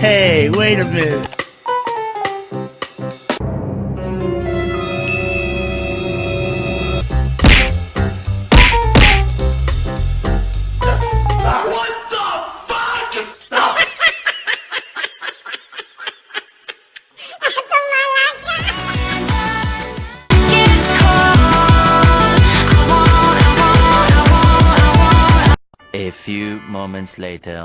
Hey, wait a minute. A few moments later.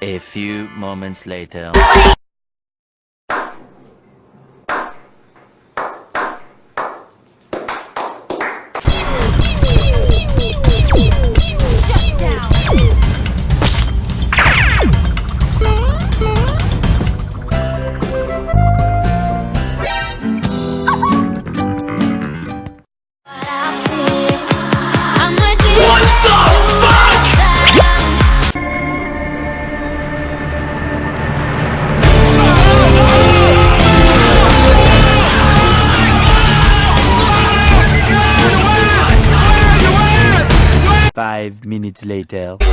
A few moments later. Five minutes later. See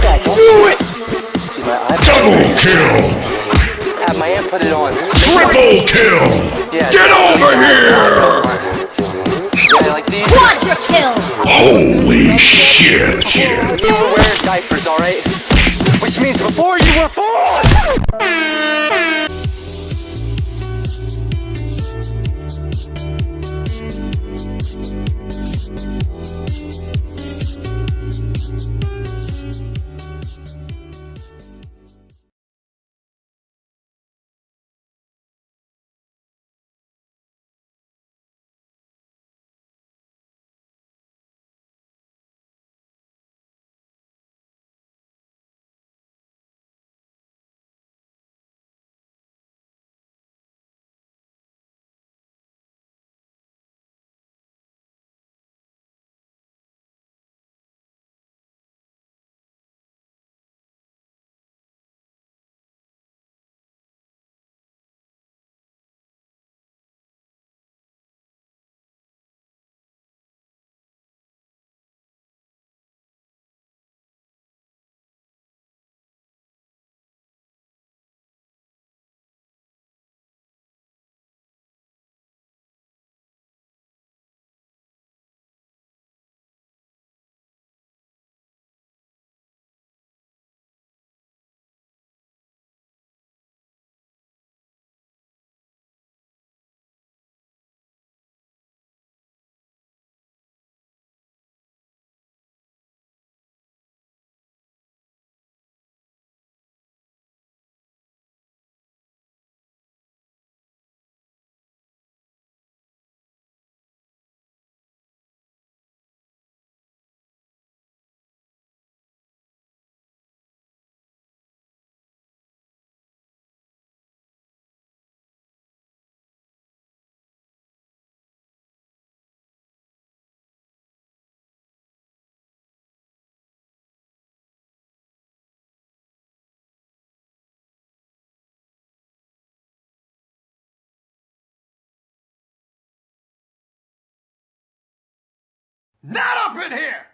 my iPad? Double kill! Have my aunt put it on. Triple kill! Yeah. Get over here! Yeah, like these. Quadra kill! Holy shit! You were wearing diapers, alright? Which means before you were born! Not up in here!